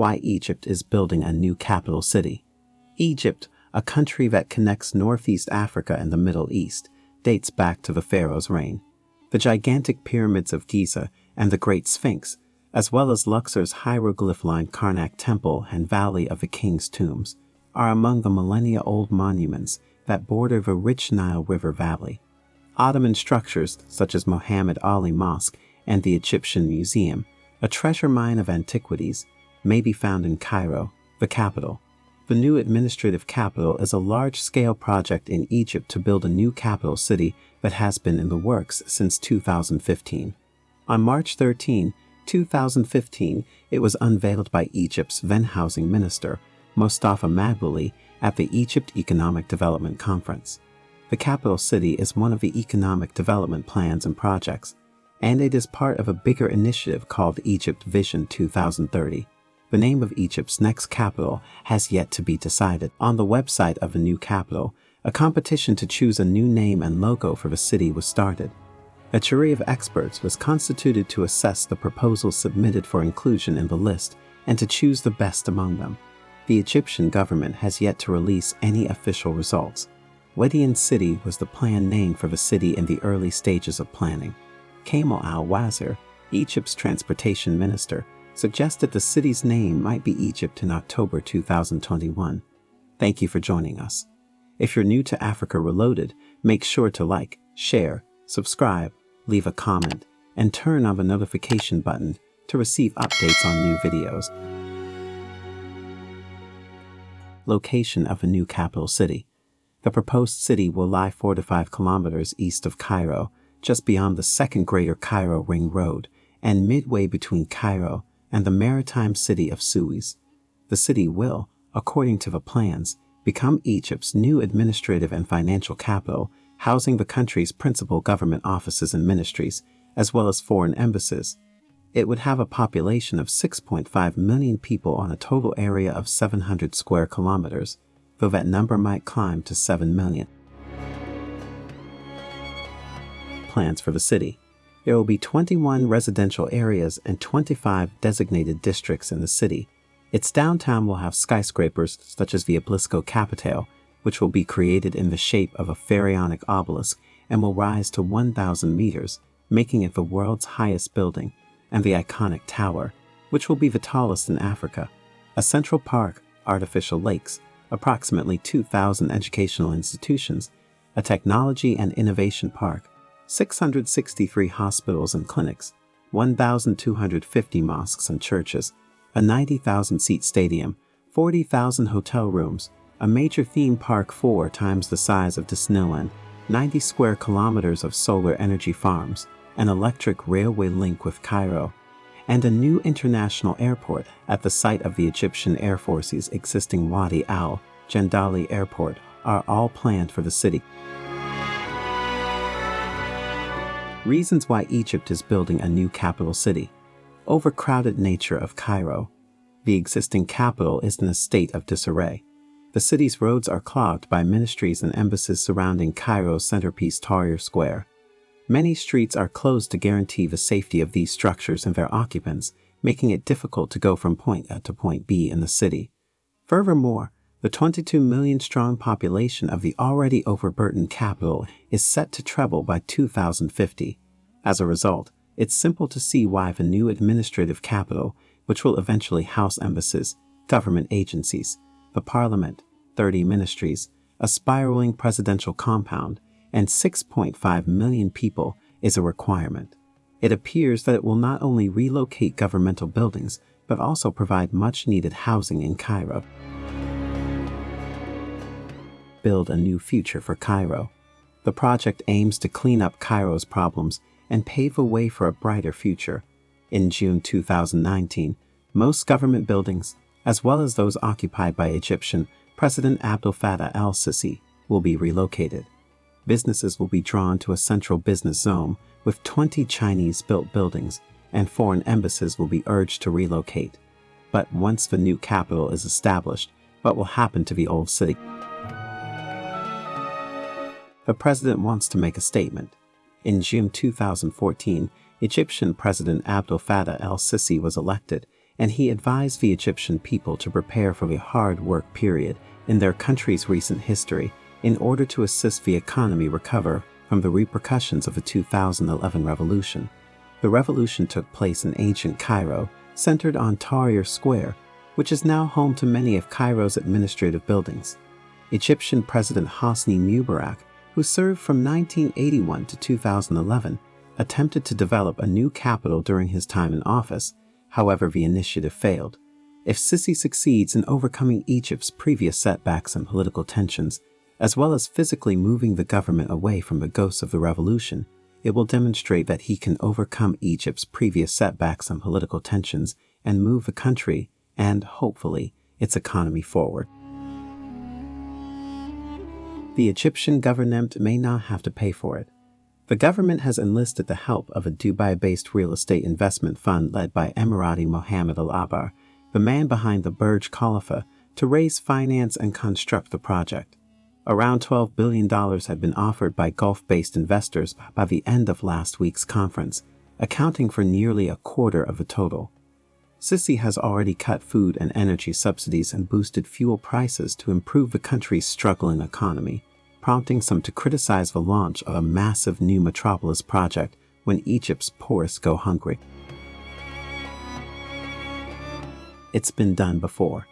why Egypt is building a new capital city. Egypt, a country that connects Northeast Africa and the Middle East, dates back to the Pharaoh's reign. The gigantic pyramids of Giza and the Great Sphinx, as well as Luxor's hieroglyph-lined Karnak Temple and Valley of the King's Tombs, are among the millennia-old monuments that border the rich Nile River Valley. Ottoman structures such as Mohammed Ali Mosque and the Egyptian Museum, a treasure mine of antiquities, may be found in Cairo, the capital. The new administrative capital is a large-scale project in Egypt to build a new capital city that has been in the works since 2015. On March 13, 2015, it was unveiled by Egypt's then housing minister, Mostafa Madbouly, at the Egypt Economic Development Conference. The capital city is one of the economic development plans and projects, and it is part of a bigger initiative called Egypt Vision 2030. The name of Egypt's next capital has yet to be decided. On the website of the new capital, a competition to choose a new name and logo for the city was started. A jury of experts was constituted to assess the proposals submitted for inclusion in the list and to choose the best among them. The Egyptian government has yet to release any official results. Wadian City was the planned name for the city in the early stages of planning. Kamal al-Wazir, Egypt's transportation minister, suggested the city's name might be Egypt in October 2021. Thank you for joining us. If you're new to Africa Reloaded, make sure to like, share, subscribe, leave a comment, and turn on the notification button to receive updates on new videos. Location of a new capital city. The proposed city will lie 4 to 5 kilometers east of Cairo, just beyond the second Greater Cairo Ring Road, and midway between Cairo and the maritime city of Suez. The city will, according to the plans, become Egypt's new administrative and financial capital housing the country's principal government offices and ministries, as well as foreign embassies. It would have a population of 6.5 million people on a total area of 700 square kilometers, though that number might climb to 7 million. Plans for the city. There will be 21 residential areas and 25 designated districts in the city. Its downtown will have skyscrapers such as the Oblisco Capitale, which will be created in the shape of a pharaonic obelisk and will rise to 1,000 meters, making it the world's highest building, and the iconic tower, which will be the tallest in Africa, a central park, artificial lakes, approximately 2,000 educational institutions, a technology and innovation park, 663 hospitals and clinics, 1,250 mosques and churches, a 90,000 seat stadium, 40,000 hotel rooms, a major theme park four times the size of Disneyland, 90 square kilometers of solar energy farms, an electric railway link with Cairo, and a new international airport at the site of the Egyptian Air Force's existing Wadi Al Jandali Airport are all planned for the city. Reasons why Egypt is building a new capital city. Overcrowded nature of Cairo. The existing capital is in a state of disarray. The city's roads are clogged by ministries and embassies surrounding Cairo's centerpiece Tahrir Square. Many streets are closed to guarantee the safety of these structures and their occupants, making it difficult to go from point A to point B in the city. Furthermore, the 22 million strong population of the already overburdened capital is set to treble by 2050. As a result, it's simple to see why the new administrative capital, which will eventually house embassies, government agencies, the parliament, 30 ministries, a spiraling presidential compound, and 6.5 million people is a requirement. It appears that it will not only relocate governmental buildings, but also provide much needed housing in Cairo. Build a new future for Cairo. The project aims to clean up Cairo's problems and pave a way for a brighter future. In June 2019, most government buildings, as well as those occupied by Egyptian President Abdel Fattah el-Sisi, will be relocated. Businesses will be drawn to a central business zone with 20 Chinese-built buildings, and foreign embassies will be urged to relocate. But once the new capital is established, what will happen to the old city? The president wants to make a statement. In June 2014, Egyptian President Abdel Fattah el-Sisi was elected and he advised the Egyptian people to prepare for the hard work period in their country's recent history in order to assist the economy recover from the repercussions of the 2011 revolution. The revolution took place in ancient Cairo, centered on Tahrir Square, which is now home to many of Cairo's administrative buildings. Egyptian President Hosni Mubarak, who served from 1981 to 2011, attempted to develop a new capital during his time in office. However, the initiative failed. If Sisi succeeds in overcoming Egypt's previous setbacks and political tensions, as well as physically moving the government away from the ghosts of the revolution, it will demonstrate that he can overcome Egypt's previous setbacks and political tensions and move the country and, hopefully, its economy forward. The Egyptian government may not have to pay for it. The government has enlisted the help of a Dubai-based real estate investment fund led by Emirati Mohammed Al-Abar, the man behind the Burj Khalifa, to raise finance and construct the project. Around $12 billion had been offered by Gulf-based investors by the end of last week's conference, accounting for nearly a quarter of the total. Sisi has already cut food and energy subsidies and boosted fuel prices to improve the country's struggling economy, prompting some to criticize the launch of a massive new metropolis project when Egypt's poorest go hungry. It's been done before.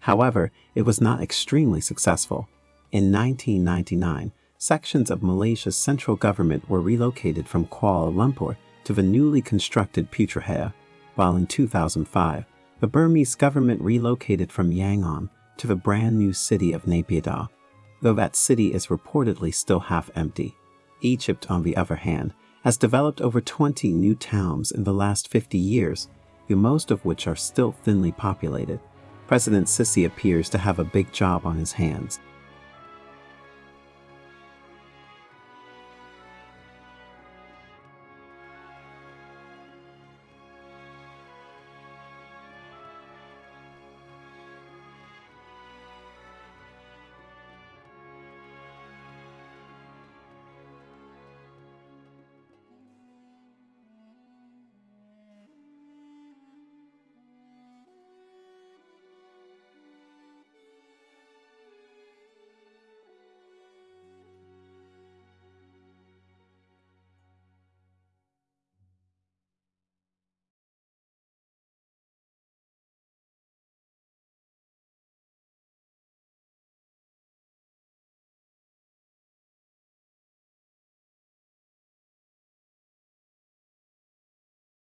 However, it was not extremely successful. In 1999, sections of Malaysia's central government were relocated from Kuala Lumpur to the newly constructed Putrajaya, while in 2005, the Burmese government relocated from Yangon to the brand new city of Naypyidaw, though that city is reportedly still half empty. Egypt, on the other hand, has developed over 20 new towns in the last 50 years, the most of which are still thinly populated. President Sisi appears to have a big job on his hands,